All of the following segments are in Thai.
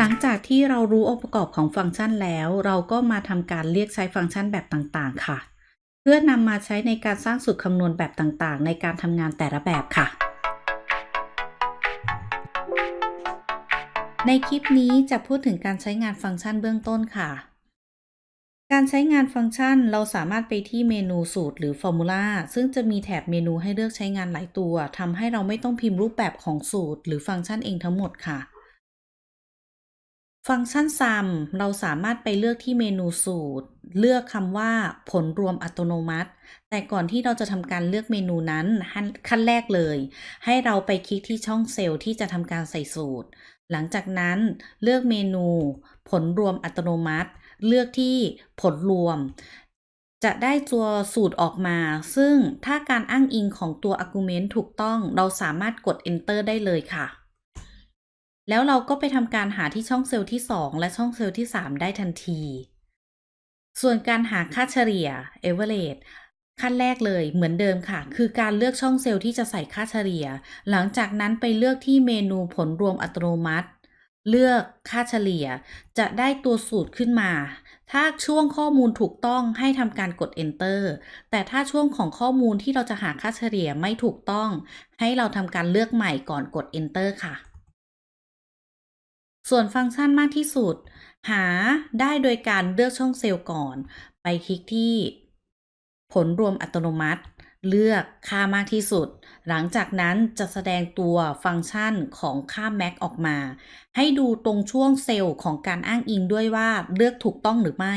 หลังจากที่เรารู้องค์ประกอบของฟังก์ชันแล้ว เราก็มาทำการเรียกใช้ฟังก์ชันแบบต่างๆ ค่ะ เพื่อนำมาใช้ในการสร้างสูตรคำนวณแบบต่างๆ ในการทำงานแต่ละแบบค่ะ ในคลิปนี้จะพูดถึงการใช้งานฟังก์ชันเบื้องต้นค่ะ การใช้งานฟังก์ชันเราสามารถไปที่เมนูสูตรหรือ Formula ซึ่งจะมีแถบเมนูให้เลือกใช้งานหลายตัวทำให้เราไม่ต้องพิมพ์รูปแบบของสูตร หรือฟังก์ชันเองทั้งหมดค่ะ ฟังก์ชัน sum เราสามารถไปเลือกที่เมนูสูตร เลือกคำว่าผลรวมอัตโนมัติ แต่ก่อนที่เราจะทำการเลือกเมนูนั้นขั้นแรกเลย ให้เราไปคลิกที่ช่องเซลล์ที่จะทำการใส่สูตร หลังจากนั้นเลือกเมนู ผลรวมอัตโนมัติ เลือกที่ผลรวม จะได้ตัวสูตรออกมา ซึ่งถ้าการอ้างอิงของตัว argument ถูกต้อง เราสามารถกด enter ได้เลยค่ะ แล้วเราก็ไปทำการหาที่ช่องเซลล์ที่ 2 และช่องเซลล์ที่ 3 ได้ทันที ส่วนการหาค่าเฉลี่ย average ขั้นแรกเลยเหมือนเดิมค่ะ คือการเลือกช่องเซลล์ที่จะใส่ค่าเฉลี่ย หลังจากนั้นไปเลือกที่เมนูผลรวมอัตโนมัติ เลือกค่าเฉลี่ย จะได้ตัวสูตรขึ้นมา ถ้าช่วงข้อมูลถูกต้องให้ทำการกด enter แต่ถ้าช่วงของข้อมูลที่เราจะหาค่าเฉลี่ยไม่ถูกต้อง ให้เราทำการเลือกใหม่ก่อนกด enter ค่ะ ส่วนฟังก์ชันมากที่สุด หาได้โดยการเลือกช่องเซลล์ก่อน ไปคลิกที่ผลรวมอัตโนมัติ เลือกค่ามากที่สุด หลังจากนั้นจะแสดงตัวฟังก์ชันของค่า max ออกมา ให้ดูตรงช่วงเซลล์ของการอ้างอิงด้วยว่าเลือกถูกต้องหรือไม่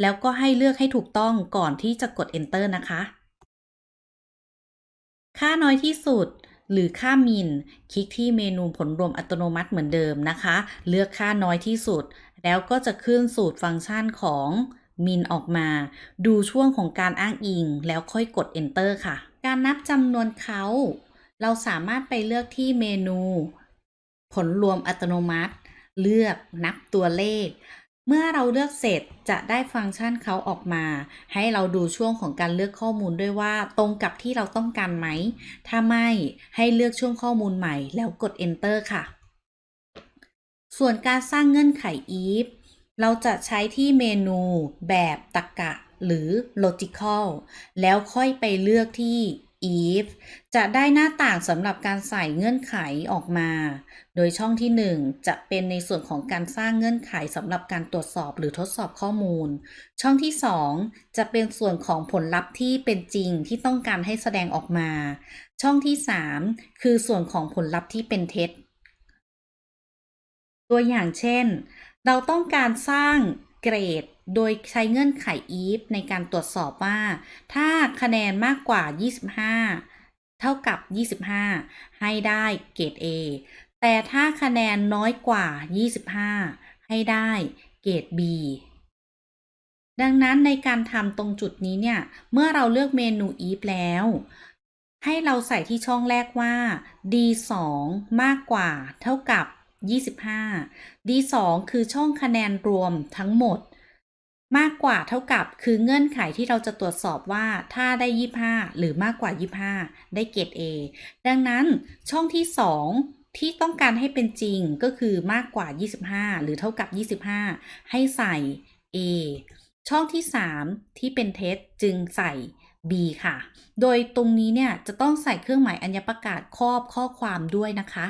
แล้วก็ให้เลือกให้ถูกต้องก่อนที่จะกด enter นะคะ ค่าน้อยที่สุด หรือค่ามิน คลิกที่เมนูผลรวมอัตโนมัติเหมือนเดิมนะคะ เลือกค่าน้อยที่สุด แล้วก็จะขึ้นสูตรฟังก์ชันของมินออกมา ดูช่วงของการอ้างอิง แล้วค่อยกด enter ค่ะ การนับจำนวนเขา เราสามารถไปเลือกที่เมนู ผลรวมอัตโนมัติ เลือกนับตัวเลข เมื่อเราเลือกเสร็จจะได้ฟังก์ชันเขาออกมา ให้เราดูช่วงของการเลือกข้อมูลด้วยว่าตรงกับที่เราต้องการไหม ถ้าไม่ให้เลือกช่วงข้อมูลใหม่ แล้วกด enter ค่ะ ส่วนการสร้างเงื่อนไข if เราจะใช้ที่เมนูแบบตรรกะหรือ logical แล้วค่อยไปเลือกที่ if จะได้หน้าต่างสำหรับการใส่เงื่อนไขออกมา โดยช่องที่ 1 จะเป็นในส่วนของการสร้างเงื่อนไขสำหรับการตรวจสอบหรือทดสอบข้อมูล ช่องที่ 2 จะเป็นส่วนของผลลัพธ์ที่เป็นจริงที่ต้องการให้แสดงออกมา ช่องที่ 3 คือส่วนของผลลัพธ์ที่เป็นเท็จ ตัวอย่างเช่น เราต้องการสร้าง เกรด โดยใช้เงื่อนไข if ในการตรวจสอบว่า ถ้าคะแนนมากกว่า 25 เท่ากับ 25 ให้ได้เกรด A แต่ถ้าคะแนนน้อยกว่า 25 ให้ได้เกรด B ดังนั้นในการทำตรงจุดนี้เนี่ย เมื่อเราเลือกเมนู if แล้ว ให้เราใส่ที่ช่องแรกว่า d2 มากกว่า เท่ากับ 25 D2 คือช่องคะแนนรวมทั้งหมด มากกว่าเท่ากับคือเงื่อนไขที่เราจะตรวจสอบว่าถ้าได้ 25 หรือมากกว่า 25 ได้เกรด A ดังนั้นช่องที่ 2 ที่ต้องการให้เป็นจริงก็คือมากกว่า 25 หรือเท่ากับ 25 ให้ใส่ A ช่องที่ 3 ที่เป็นเท็จจึงใส่ B ค่ะ โดยตรงนี้เนี่ยจะต้องใส่เครื่องหมายอัญญประกาศครอบข้อความด้วยนะคะ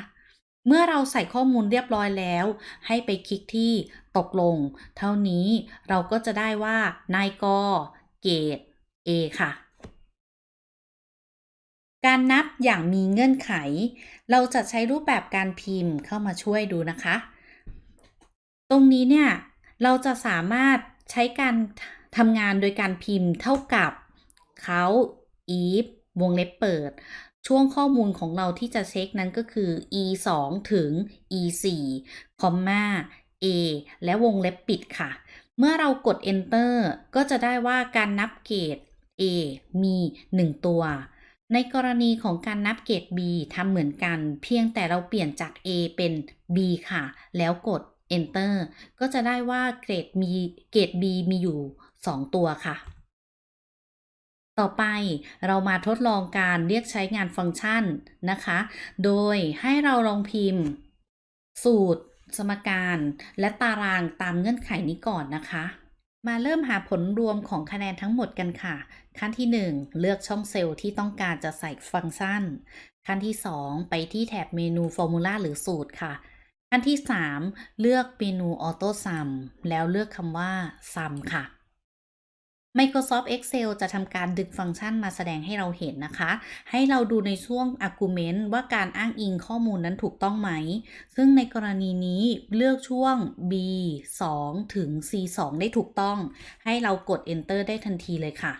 เมื่อเราใส่ข้อมูลเรียบร้อยแล้ว ให้ไปคลิกที่ตกลง เท่านี้เราก็จะได้ว่านายกเกรด A ค่ะ การนับอย่างมีเงื่อนไข เราจะใช้รูปแบบการพิมพ์เข้ามาช่วยดูนะคะ ตรงนี้เนี่ย เราจะสามารถใช้การทำงานโดยการพิมพ์เท่ากับเขา if วงเล็บเปิดช่วงข้อมูลของเราที่จะเช็คนั้นก็คือ e 2ถึง e 4คอมมา a และวงเล็บปิดค่ะ เมื่อเรากด enter ก็จะได้ว่าการนับเกรด a มี 1 ตัว ในกรณีของการนับเกรด b ทำเหมือนกัน เพียงแต่เราเปลี่ยนจาก a เป็น b ค่ะ แล้วกด enter ก็จะได้ว่าเกรดมีเกรด b มีอยู่ 2 ตัวค่ะ ต่อไปเรามาทดลองการเรียกใช้งานฟังก์ชันนะคะ โดยให้เราลองพิมพ์ สูตร สมการและตารางตามเงื่อนไขนี้ก่อนนะคะ มาเริ่มหาผลรวมของคะแนนทั้งหมดกันค่ะ ขั้นที่ 1 เลือกช่องเซลล์ที่ต้องการจะใส่ฟังก์ชัน ขั้นที่ 2 ไปที่แถบเมนู Formula หรือสูตรค่ะ ขั้นที่ 3 เลือกเมนู Auto Sum แล้วเลือกคำว่า Sum ค่ะ Microsoft Excel จะทำการดึงฟังก์ชันมาแสดงให้เราเห็นนะคะ ให้เราดูในช่วง argument ว่าการอ้างอิงข้อมูลนั้นถูกต้องไหม ซึ่งในกรณีนี้เลือกช่วง B 2ถึง C 2ได้ถูกต้อง ให้เรากด enter ได้ทันทีเลยค่ะ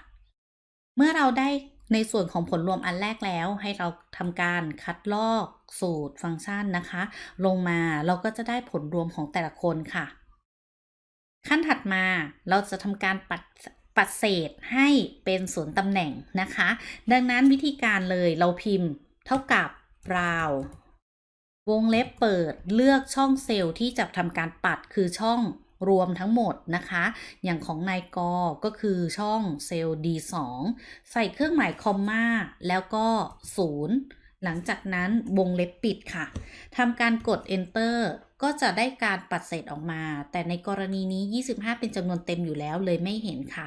เมื่อเราได้ในส่วนของผลรวมอันแรกแล้ว ให้เราทำการคัดลอกสูตรฟังก์ชันนะคะ ลงมาเราก็จะได้ผลรวมของแต่ละคนค่ะ ขั้นถัดมาเราจะทำการปัด ปัดเศษให้เป็นศูนย์ตำแหน่งนะคะ ดังนั้นวิธีการเลยเราพิมพ์เท่ากับราววงเล็บเปิดเลือกช่องเซลล์ที่จะทำการปัดคือช่องรวมทั้งหมดนะคะ อย่างของนายกก็คือช่องเซลล์ D2 ใส่เครื่องหมายคอมมาแล้วก็ 0 หลังจากนั้นวงเล็บปิดค่ะทำการกด enter ก็จะได้การปัดเศษออกมา แต่ในกรณีนี้ 25 เป็นจำนวนเต็มอยู่แล้วเลยไม่เห็นค่ะ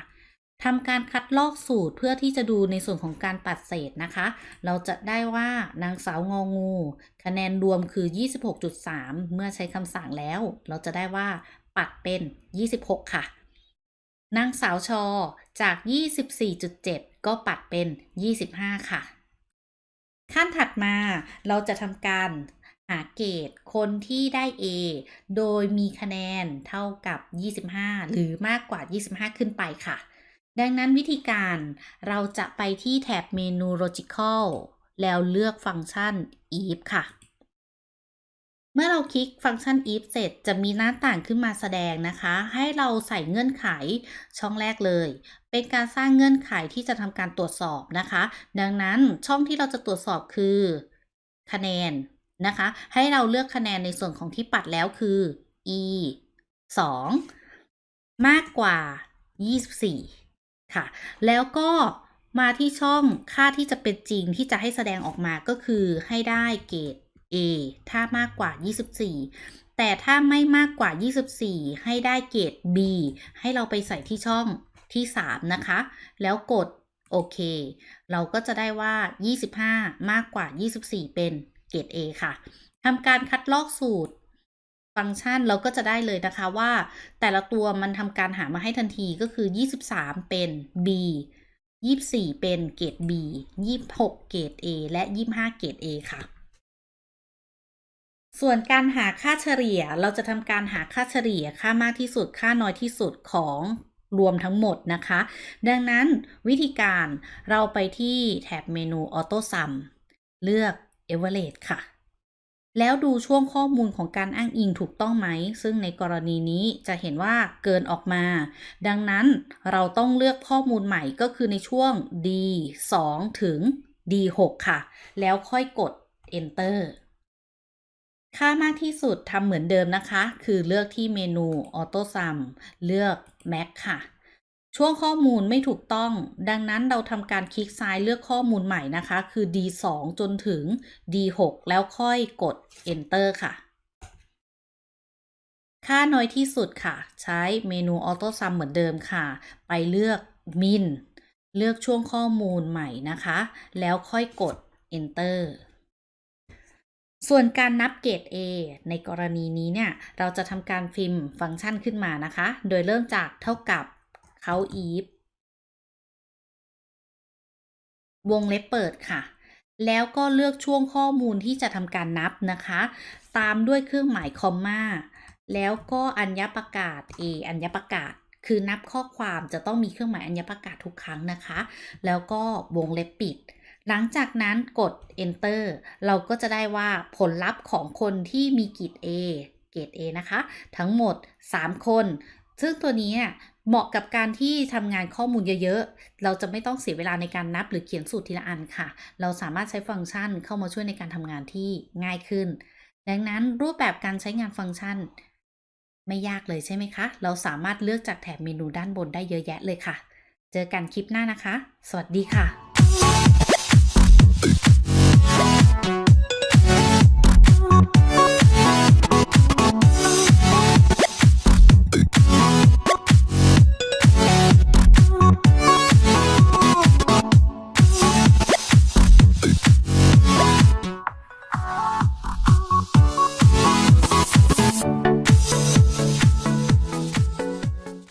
ทำการคัดลอกสูตรเพื่อที่จะดูในส่วนของการปัดเศษนะคะ เราจะได้ว่านางสาวงองู คะแนนรวมคือ 26.3 เมื่อใช้คำสั่งแล้ว เราจะได้ว่าปัดเป็น 26 ค่ะ นางสาวชอจาก 24.7 ก็ปัดเป็น 25 ค่ะ ขั้นถัดมาเราจะทำการหาเกรดคนที่ได้ A โดยมีคะแนนเท่ากับ 25 หรือมากกว่า 25 ขึ้นไปค่ะ ดังนั้นวิธีการเราจะไปที่แถบเมนู logical แล้วเลือกฟังก์ชัน if ค่ะ เมื่อเราคลิกฟังก์ชัน if เสร็จจะมีหน้าต่างขึ้นมาแสดงนะคะ ให้เราใส่เงื่อนไขช่องแรกเลย เป็นการสร้างเงื่อนไขที่จะทำการตรวจสอบนะคะ ดังนั้นช่องที่เราจะตรวจสอบคือ คะแนนนะคะ ให้เราเลือกคะแนนในส่วนของที่ปัดแล้วคือ e 2 มากกว่า 24 ค่ะ แล้วก็มาที่ช่องค่าที่จะเป็นจริงที่จะให้แสดงออกมาก็คือให้ได้เกรด A ถ้ามากกว่า 24 แต่ถ้าไม่มากกว่า 24 ให้ได้เกรด B ให้เราไปใส่ที่ช่องที่ 3 นะคะ แล้วกดโอเค เราก็จะได้ว่า 25 มากกว่า 24 เป็นเกรด A ค่ะทำการคัดลอกสูตร ฟังก์ชันเราก็จะได้เลยนะคะว่าแต่ละตัวมันทำการหามาให้ทันทีก็คือ 23 เป็น B 24 เป็นเกรด B 26 เกรด A และ 25 เกรด A ค่ะ ส่วนการหาค่าเฉลี่ยเราจะทำการหาค่าเฉลี่ยค่ามากที่สุดค่าน้อยที่สุดของรวมทั้งหมดนะคะ ดังนั้นวิธีการเราไปที่แถบเมนู Auto Sum เลือก Average ค่ะ แล้วดูช่วงข้อมูลของการอ้างอิงถูกต้องไหม ซึ่งในกรณีนี้จะเห็นว่าเกินออกมา ดังนั้นเราต้องเลือกข้อมูลใหม่ก็คือในช่วง D 2ถึง D 6ค่ะ แล้วค่อยกด Enter ค่ามากที่สุดทำเหมือนเดิมนะคะ คือเลือกที่เมนู Auto Sum เลือก Max ค่ะ ช่วงข้อมูลไม่ถูกต้อง ดังนั้นเราทำการคลิกซ้ายเลือกข้อมูลใหม่นะคะ คือ D2 จนถึง D6 แล้วค่อยกด Enter ค่ะ ค่าน้อยที่สุดค่ะ ใช้เมนู Auto Sum เหมือนเดิมค่ะ ไปเลือก Min เลือกช่วงข้อมูลใหม่นะคะ แล้วค่อยกด Enter ส่วนการนับเกรด A ในกรณีนี้เนี่ย เราจะทำการพิมพ์ฟังก์ชันขึ้นมานะคะ โดยเริ่มจากเท่ากับ เขาอีฟวงเล็บเปิดค่ะ แล้วก็เลือกช่วงข้อมูลที่จะทำการนับนะคะ ตามด้วยเครื่องหมายคอมมาแล้วก็อัญญประกาศ A อัญญประกาศ คือนับข้อความจะต้องมีเครื่องหมายอัญญประกาศทุกครั้งนะคะ แล้วก็วงเล็บปิด หลังจากนั้นกด enter เราก็จะได้ว่าผลลัพธ์ของคนที่มีกรด A เกรด A นะคะ ทั้งหมด 3 คน ซึ่งตัวนี้ เหมาะกับการที่ทำงานข้อมูลเยอะๆ เราจะไม่ต้องเสียเวลาในการนับหรือเขียนสูตรทีละอันค่ะ เราสามารถใช้ฟังก์ชันเข้ามาช่วยในการทำงานที่ง่ายขึ้น ดังนั้นรูปแบบการใช้งานฟังก์ชัน ไม่ยากเลยใช่ไหมคะ เราสามารถเลือกจากแถบเมนูด้านบนได้เยอะแยะเลยค่ะ เจอกันคลิปหน้านะคะ สวัสดีค่ะ